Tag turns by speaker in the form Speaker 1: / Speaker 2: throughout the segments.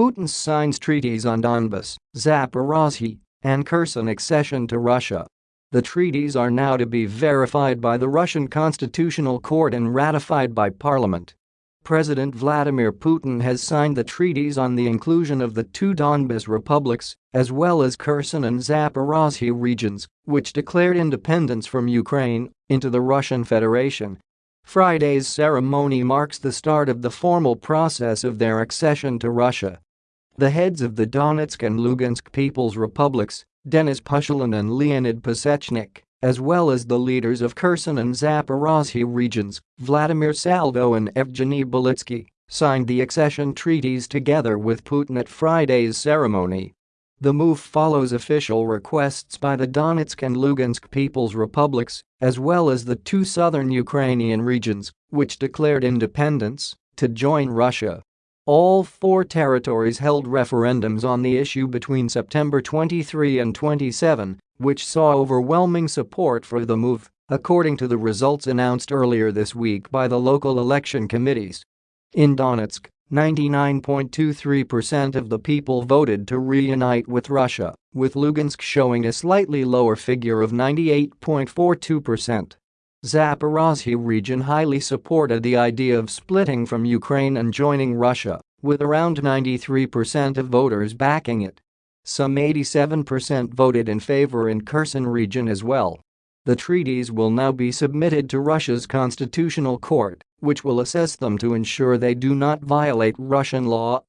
Speaker 1: Putin signs treaties on Donbas, Zaporozhye, and Kherson accession to Russia. The treaties are now to be verified by the Russian Constitutional Court and ratified by parliament. President Vladimir Putin has signed the treaties on the inclusion of the two Donbas republics, as well as Kherson and Zaporozhye regions, which declared independence from Ukraine, into the Russian Federation. Friday's ceremony marks the start of the formal process of their accession to Russia. The heads of the Donetsk and Lugansk People's Republics, Denis Pushilin and Leonid Pasechnik, as well as the leaders of Kherson and Zaporozhye regions, Vladimir Saldo and Evgeny Balitsky, signed the accession treaties together with Putin at Friday's ceremony. The move follows official requests by the Donetsk and Lugansk People's Republics, as well as the two southern Ukrainian regions, which declared independence, to join Russia. All four territories held referendums on the issue between September 23 and 27, which saw overwhelming support for the move, according to the results announced earlier this week by the local election committees. In Donetsk, 99.23% of the people voted to reunite with Russia, with Lugansk showing a slightly lower figure of 98.42%. Zaporozhye region highly supported the idea of splitting from Ukraine and joining Russia, with around 93% of voters backing it. Some 87% voted in favor in Kherson region as well. The treaties will now be submitted to Russia's constitutional court, which will assess them to ensure they do not violate Russian law.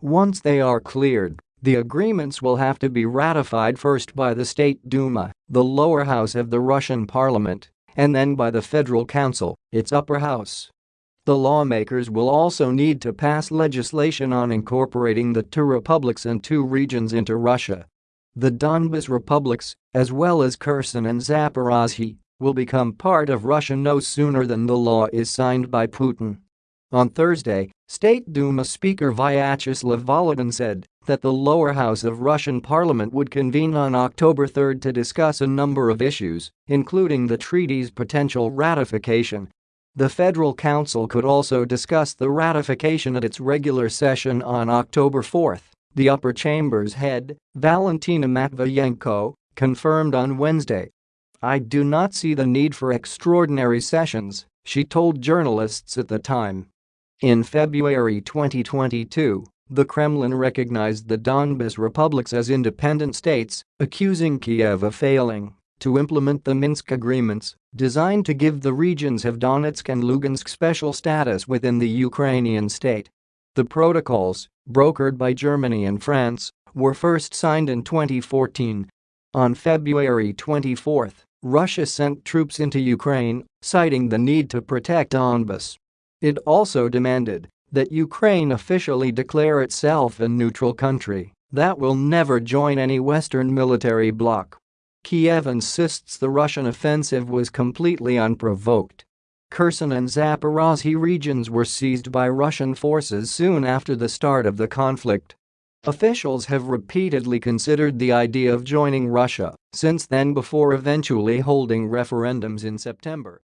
Speaker 1: Once they are cleared, the agreements will have to be ratified first by the State Duma, the lower house of the Russian parliament, and then by the Federal Council, its upper house. The lawmakers will also need to pass legislation on incorporating the two republics and two regions into Russia. The Donbas republics, as well as Kherson and Zaporozhye, will become part of Russia no sooner than the law is signed by Putin. On Thursday, State Duma Speaker Vyacheslav Volodin said that the lower house of Russian parliament would convene on October 3 to discuss a number of issues, including the treaty's potential ratification the Federal Council could also discuss the ratification at its regular session on October 4. The upper chamber's head, Valentina Matviyenko, confirmed on Wednesday. I do not see the need for extraordinary sessions, she told journalists at the time. In February 2022, the Kremlin recognized the Donbas republics as independent states, accusing Kiev of failing to implement the Minsk agreements, designed to give the regions of Donetsk and Lugansk special status within the Ukrainian state. The protocols, brokered by Germany and France, were first signed in 2014. On February 24, Russia sent troops into Ukraine, citing the need to protect Donbas. It also demanded that Ukraine officially declare itself a neutral country that will never join any Western military bloc. Kiev insists the Russian offensive was completely unprovoked. Kherson and Zaporozhye regions were seized by Russian forces soon after the start of the conflict. Officials have repeatedly considered the idea of joining Russia since then before eventually holding referendums in September.